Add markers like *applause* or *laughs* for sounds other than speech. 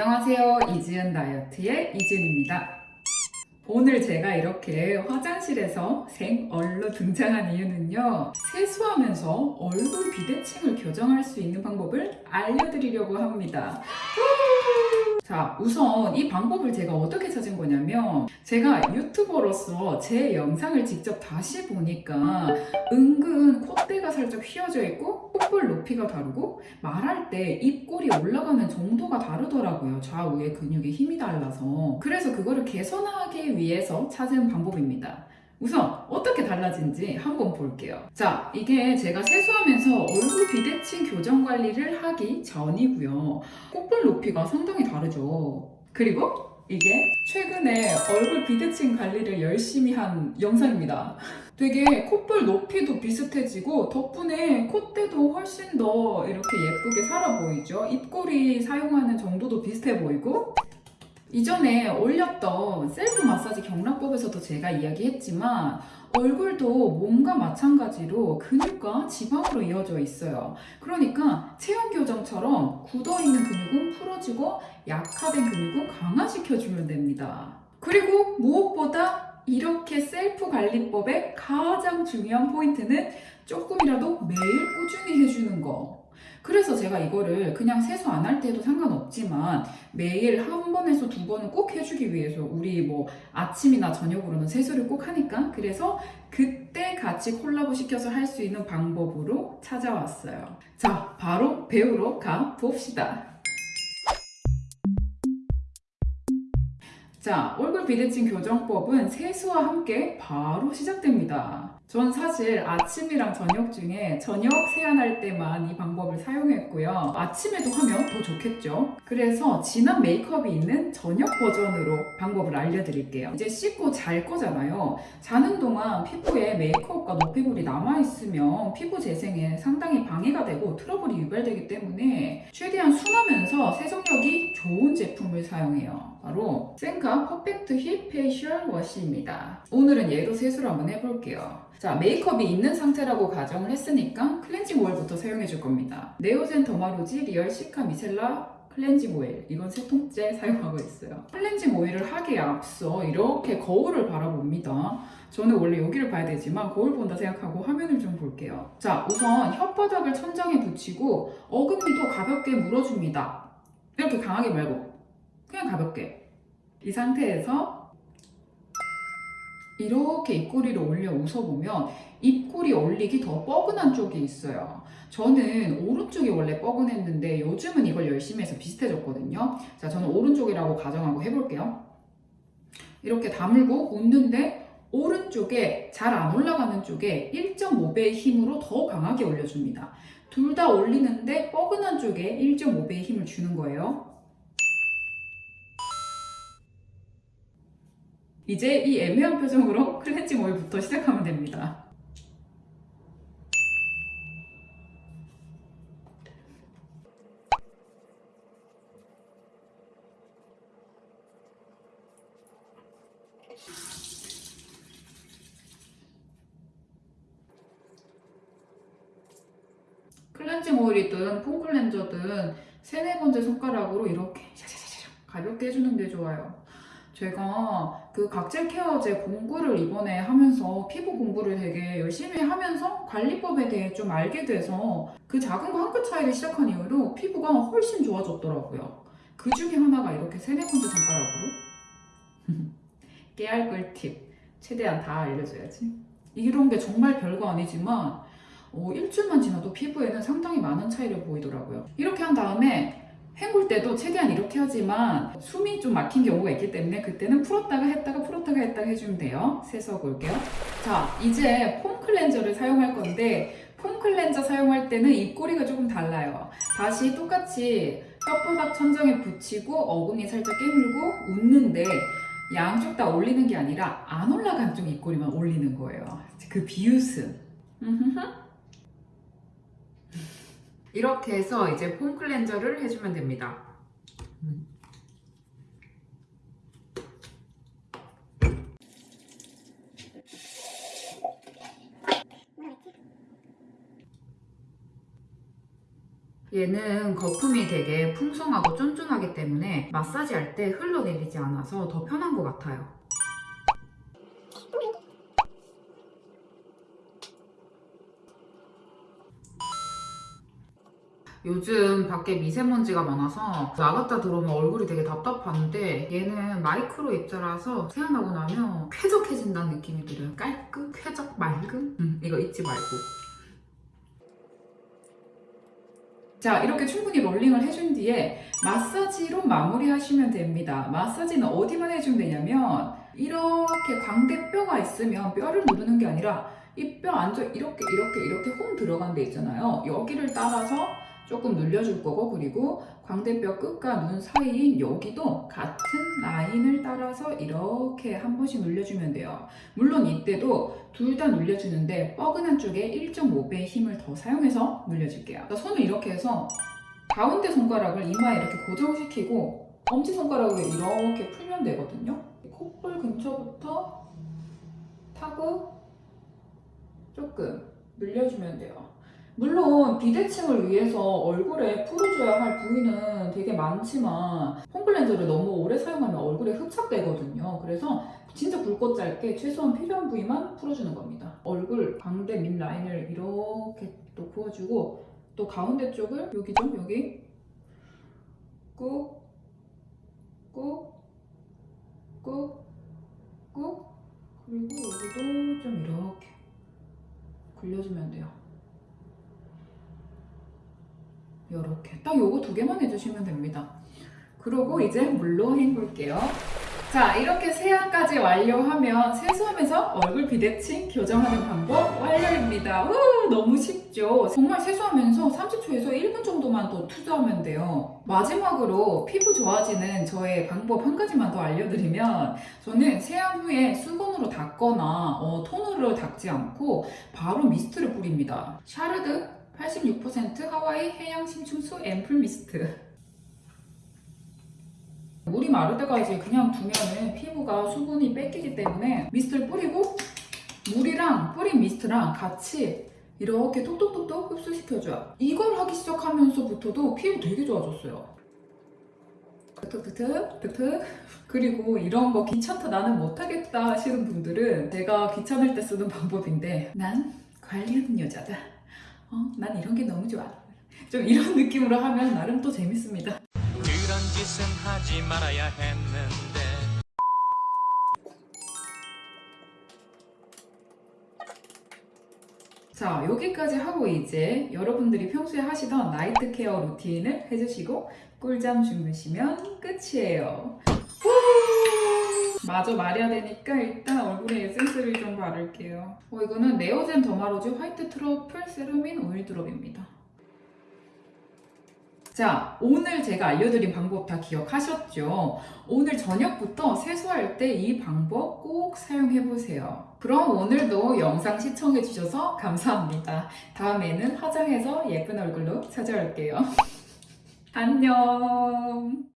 안녕하세요. 이지은 다이어트의 이지은입니다. 오늘 제가 이렇게 화장실에서 생얼로 등장한 이유는요. 세수하면서 얼굴 비대칭을 교정할 수 있는 방법을 알려드리려고 합니다. 자, 우선 이 방법을 제가 어떻게 찾은 거냐면 제가 유튜버로서 제 영상을 직접 다시 보니까 은근 콧대가 살짝 휘어져 있고 콧볼 높이가 다르고 말할 때 입꼬리 올라가는 정도가 다르더라고요. 좌우의 근육의 힘이 달라서. 그래서 그거를 개선하기 위해서 찾은 방법입니다. 우선 어떻게 달라진지 한번 볼게요. 자, 이게 제가 세수하면서 얼굴 비대칭 교정 관리를 하기 전이고요. 콧볼 높이가 상당히 다르죠. 그리고 이게 최근에 얼굴 비대칭 관리를 열심히 한 영상입니다. 되게 콧볼 높이도 비슷해지고 덕분에 콧대도 훨씬 더 이렇게 예쁘게 살아 보이죠. 입꼬리 사용하는 정도도 비슷해 보이고 이전에 올렸던 셀프 마사지 경락법에서도 제가 이야기했지만 얼굴도 몸과 마찬가지로 근육과 지방으로 이어져 있어요. 그러니까 체형 교정처럼 굳어있는 근육은 풀어주고 약화된 근육은 강화시켜주면 됩니다. 그리고 무엇보다 이렇게 셀프 관리법의 가장 중요한 포인트는 조금이라도 매일 꾸준히 해주는 거. 그래서 제가 이거를 그냥 세수 안 할 때도 상관없지만 매일 한 번에서 두 번은 꼭 해주기 위해서 우리 뭐 아침이나 저녁으로는 세수를 꼭 하니까 그래서 그때 같이 콜라보 시켜서 할 수 있는 방법으로 찾아왔어요. 자, 바로 배우러 가 봅시다. 자, 얼굴 비대칭 교정법은 세수와 함께 바로 시작됩니다. 전 사실 아침이랑 저녁 중에 저녁 세안할 때만 이 방법을 사용했고요. 아침에도 하면 더 좋겠죠. 그래서 진한 메이크업이 있는 저녁 버전으로 방법을 알려드릴게요. 이제 씻고 잘 거잖아요. 자는 동안 피부에 메이크업과 노폐물이 남아있으면 피부 재생에 상당히 방해가 되고 트러블이 유발되기 때문에 최대한 순하면서 세정력이 좋은 제품을 사용해요. 바로 센카 퍼펙트 휩 페이셜 워시입니다. 오늘은 얘로 세수를 한번 해볼게요. 자, 메이크업이 있는 상태라고 가정을 했으니까 클렌징 오일부터 사용해 줄 겁니다. 네오젠 더마로지 리얼 시카 미셀라 클렌징 오일 이건 세 통째 *laughs* 사용하고 있어요. 클렌징 오일을 하기에 앞서 이렇게 거울을 바라봅니다. 저는 원래 여기를 봐야 되지만 거울 본다 생각하고 화면을 좀 볼게요. 자, 우선 혓바닥을 천장에 붙이고 어금니도 가볍게 물어줍니다. 이렇게 강하게 말고 그냥 가볍게 이 상태에서 이렇게 입꼬리를 올려 웃어보면 입꼬리 올리기 더 뻐근한 쪽이 있어요. 저는 오른쪽이 원래 뻐근했는데 요즘은 이걸 열심히 해서 비슷해졌거든요. 자, 저는 오른쪽이라고 가정하고 해볼게요. 이렇게 다물고 웃는데 오른쪽에 잘 안 올라가는 쪽에 1.5배의 힘으로 더 강하게 올려줍니다. 둘 다 올리는데 뻐근한 쪽에 1.5배의 힘을 주는 거예요. 이제 이 애매한 표정으로 클렌징 오일부터 시작하면 됩니다. 클렌징 오일이든 폼 클렌저든 세네 번째 손가락으로 이렇게 샤샤샤샤 가볍게 해주는 게 좋아요. 제가 그 각질 케어제 공부를 이번에 하면서 피부 공부를 되게 열심히 하면서 관리법에 대해 좀 알게 돼서 그 작은 거 한 끗 차이를 시작한 이후로 피부가 훨씬 좋아졌더라고요. 그 중에 하나가 이렇게 세네 번째 손가락으로 깨알 꿀팁 최대한 다 알려줘야지. 이런 게 정말 별거 아니지만 어, 일주일만 지나도 피부에는 상당히 많은 차이를 보이더라고요. 이렇게 한 다음에 헹굴 때도 최대한 이렇게 하지만 숨이 좀 막힌 경우가 있기 때문에 그때는 풀었다가 했다가 풀었다가 했다가 해주면 돼요. 세수하고 올게요. 자, 이제 폼 클렌저를 사용할 건데 폼 클렌저 사용할 때는 입꼬리가 조금 달라요. 다시 똑같이 혓바닥 천장에 붙이고 어금니 살짝 깨물고 웃는데 양쪽 다 올리는 게 아니라 안 올라간 쪽 입꼬리만 올리는 거예요. 그 비웃음. 이렇게 해서 이제 폼 클렌저를 해주면 됩니다. 얘는 거품이 되게 풍성하고 쫀쫀하기 때문에 마사지 할 때 흘러내리지 않아서 더 편한 것 같아요. 요즘 밖에 미세먼지가 많아서 나갔다 들어오면 얼굴이 되게 답답한데 얘는 마이크로 입자라서 세안하고 나면 쾌적해진다는 느낌이 들어요. 깔끔, 쾌적, 맑음? 음, 이거 잊지 말고. 자, 이렇게 충분히 롤링을 해준 뒤에 마사지로 마무리하시면 됩니다. 마사지는 어디만 해주면 되냐면 이렇게 광대뼈가 있으면 뼈를 누르는 게 아니라 이 뼈 안쪽 이렇게 이렇게 이렇게 홈 들어간 데 있잖아요. 여기를 따라서 조금 눌려줄 거고 그리고 광대뼈 끝과 눈 사이인 여기도 같은 라인을 따라서 이렇게 한 번씩 눌려주면 돼요. 물론 이때도 둘 다 눌려주는데 뻐근한 쪽에 1.5배의 힘을 더 사용해서 눌려줄게요. 그러니까 손을 이렇게 해서 가운데 손가락을 이마에 이렇게 고정시키고 엄지손가락을 이렇게 풀면 되거든요. 콧볼 근처부터 타고 조금 늘려주면 돼요. 물론 비대칭을 위해서 얼굴에 풀어줘야 할 부위는 되게 많지만 폼클렌저를 너무 오래 사용하면 얼굴에 흡착되거든요. 그래서 진짜 굵고 짧게 최소한 필요한 부위만 풀어주는 겁니다. 얼굴 광대 밑 라인을 이렇게 또 부어주고 또 가운데 쪽을 여기 좀 여기 꾹, 꾹, 꾹, 꾹 그리고 여기도 좀 이렇게 굴려주면 돼요. 이렇게 딱 요거 두 개만 해주시면 됩니다. 그리고 이제 물로 헹굴게요. 자 이렇게 세안까지 완료하면 세수하면서 얼굴 비대칭 교정하는 방법 완료입니다. 우, 너무 쉽죠? 정말 세수하면서 30초에서 1분 정도만 더 투자하면 돼요. 마지막으로 피부 좋아지는 저의 방법 한 가지만 더 알려드리면 저는 세안 후에 수건으로 닦거나 어, 토너로 닦지 않고 바로 미스트를 뿌립니다. 샤르드 86% 하와이 해양 심층수 앰플 미스트 물이 마를 때까지 그냥 두면은 피부가 수분이 뺏기기 때문에 미스트를 뿌리고 물이랑 뿌린 미스트랑 같이 이렇게 톡톡톡톡 흡수시켜줘요. 이걸 하기 시작하면서부터도 피부 되게 좋아졌어요. 툭툭툭 툭툭 그리고 이런 거 귀찮다 나는 못하겠다 하시는 분들은 제가 귀찮을 때 쓰는 방법인데 난 관리하는 여자다. 어, 난 이런 게 너무 좋아. 좀 이런 느낌으로 하면 나름 또 재밌습니다. 그런 짓은 하지 말아야 했는데 자, 여기까지 하고 이제 여러분들이 평소에 하시던 나이트 케어 루틴을 해주시고 꿀잠 주무시면 끝이에요. 후! 마저 말해야 되니까 일단 얼굴에 에센스를 좀 바를게요. 어, 이거는 네오젠 더마로즈 화이트 트러플 세라민 오일 드롭입니다. 자, 오늘 제가 알려드린 방법 다 기억하셨죠? 오늘 저녁부터 세수할 때 이 방법 꼭 사용해보세요. 그럼 오늘도 영상 시청해주셔서 감사합니다. 다음에는 화장해서 예쁜 얼굴로 찾아올게요. *laughs* 안녕!